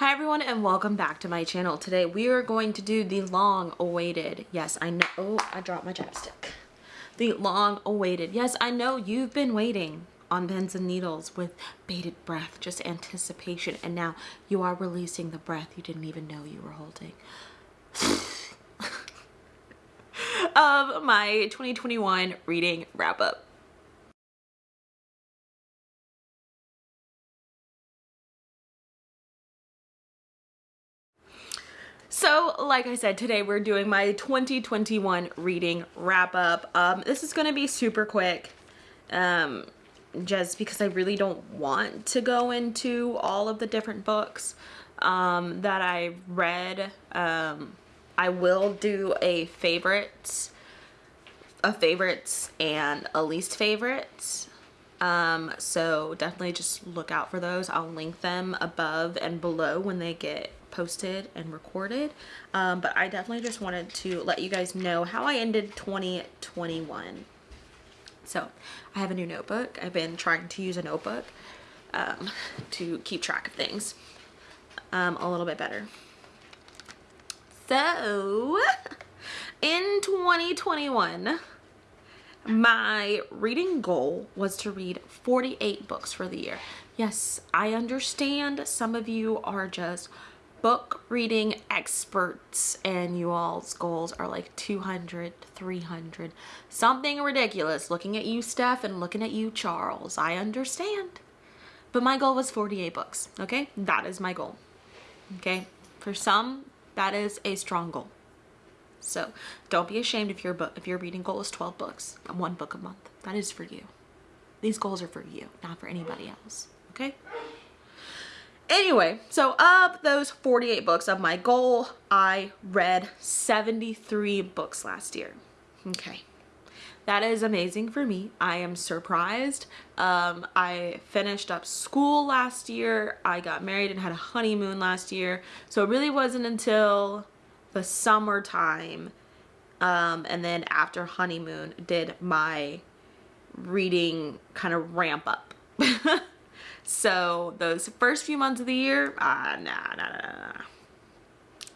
Hi everyone and welcome back to my channel. Today we are going to do the long awaited, yes I know, oh I dropped my chapstick. The long awaited, yes I know you've been waiting on pens and needles with bated breath, just anticipation and now you are releasing the breath you didn't even know you were holding. of my 2021 reading wrap up. So, like I said, today we're doing my 2021 reading wrap up. Um, this is going to be super quick, um, just because I really don't want to go into all of the different books um, that I read. Um, I will do a favorites, a favorites and a least favorites. Um, so definitely just look out for those. I'll link them above and below when they get posted and recorded. Um, but I definitely just wanted to let you guys know how I ended 2021 so I have a new notebook. I've been trying to use a notebook um, to keep track of things um, a little bit better. So in 2021 my reading goal was to read 48 books for the year. Yes, I understand some of you are just book reading experts and you all's goals are like 200 300 something ridiculous. Looking at you steph and looking at you charles. I understand. But my goal was 48 books okay? That is my goal okay? For some that is a strong goal. So don't be ashamed if your book if your reading goal is 12 books one book a month. That is for you. These goals are for you not for anybody else okay Anyway, so of those 48 books of my goal, I read 73 books last year. Okay. That is amazing for me. I am surprised. Um, I finished up school last year. I got married and had a honeymoon last year. So it really wasn't until the summertime um, and then after honeymoon did my reading kind of ramp up. So those first few months of the year, ah, uh, nah, nah, nah, nah.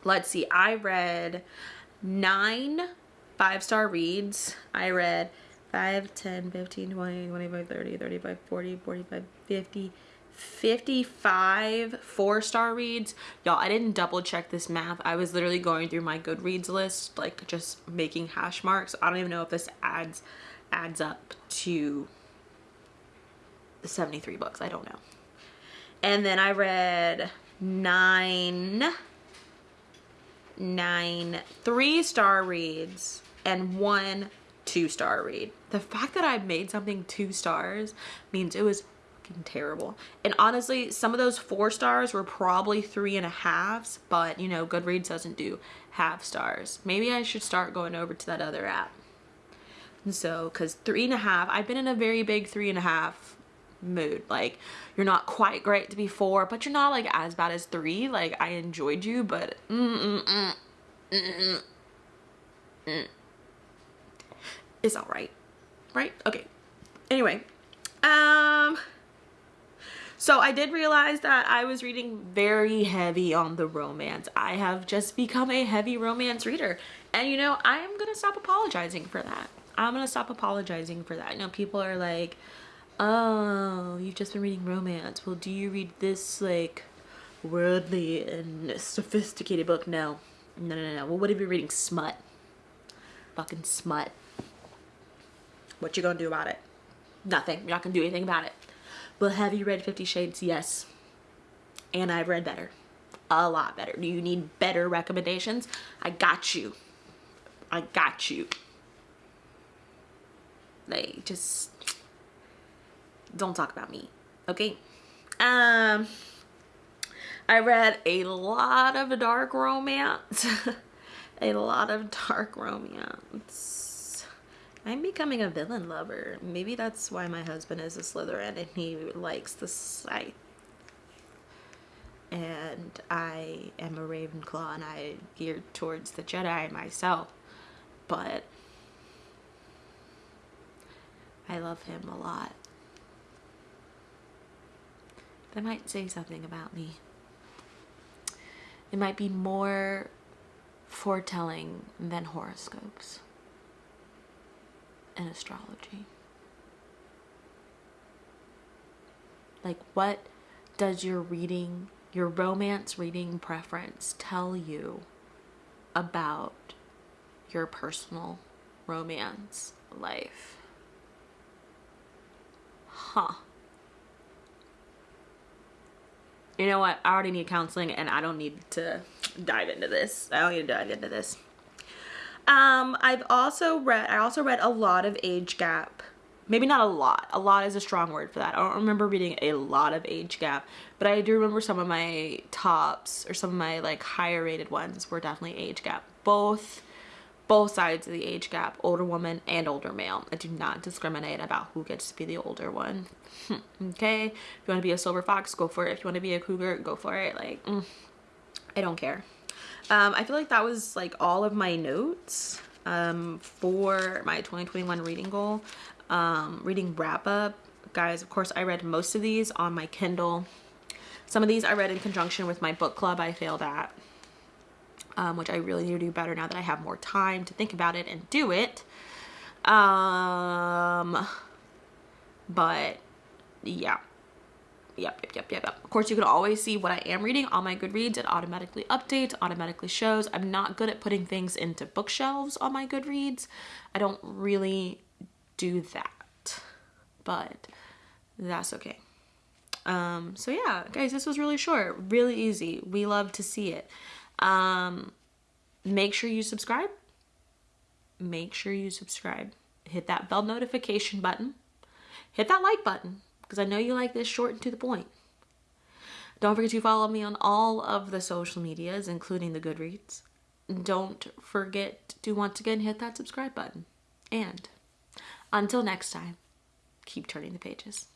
Let's see, I read nine five-star reads. I read 5, 10, 15, 20, 25, 30, 35, 40, 45, 50, 55 four-star reads. Y'all, I didn't double check this math. I was literally going through my Goodreads list, like just making hash marks. I don't even know if this adds adds up to 73 books. I don't know. And then I read nine, nine three-star reads and one two-star read. The fact that I made something two stars means it was terrible. And honestly, some of those four stars were probably three and a halves, but you know, Goodreads doesn't do half stars. Maybe I should start going over to that other app. And so, cause three and a half, I've been in a very big three and a half mood like you're not quite great to be four but you're not like as bad as three like i enjoyed you but mm, mm, mm, it's all right right okay anyway um so I did realize that I was reading very heavy on the romance. I have just become a heavy romance reader. And you know, I am going to stop apologizing for that. I'm to stop apologizing for that. I know people are like, oh, you've just been reading romance. Well, do you read this, like, worldly and sophisticated book? No. No, no, no. Well, what if you're reading smut? Fucking smut. What you gonna do about it? Nothing. You're not gonna do anything about it. Well, have you read Fifty Shades? Yes. And I've read better. A lot better. Do you need better recommendations? I got you. I got you. Like, just don't talk about me okay? Um i read a lot of dark romance. A lot of dark romance. I'm becoming a villain lover. Maybe that's why my husband is a slytherin and he likes the Sith and i am a ravenclaw and i geared towards the jedi myself but I love him a lot. That might say something about me. It might be more foretelling than horoscopes and astrology. Like, what does your reading, your romance reading preference tell you about your personal romance life? Huh. You know what? I already need counseling and I don't need to dive into this. I don't need to dive into this. Um, I've also read, I also read a lot of age gap. Maybe not a lot. A lot is a strong word for that. I don't remember reading a lot of age gap, but I do remember some of my tops or some of my like higher rated ones were definitely age gap. Both both sides of the age gap, older woman and older male. I do not discriminate about who gets to be the older one. okay? If you want to be a silver fox, go for it. If you want to be a cougar, go for it. Like, mm, I don't care. Um, I feel like that was like all of my notes um, for my 2021 reading goal. Um, reading wrap up. Guys, of course, I read most of these on my Kindle. Some of these I read in conjunction with my book club I failed at um, which I really need to do better now that I have more time to think about it and do it. Um, but yeah. Yep, yep, yep, yep, yep. Of course, you can always see what I am reading on my Goodreads. It automatically updates, automatically shows. I'm not good at putting things into bookshelves on my Goodreads. I don't really do that, but that's okay. Um, so yeah, guys, this was really short, really easy. We love to see it. Um, make sure you subscribe. Make sure you subscribe. Hit that bell notification button. Hit that like button because I know you like this short and to the point. Don't forget to follow me on all of the social medias, including the Goodreads. Don't forget to once again hit that subscribe button. And until next time, keep turning the pages.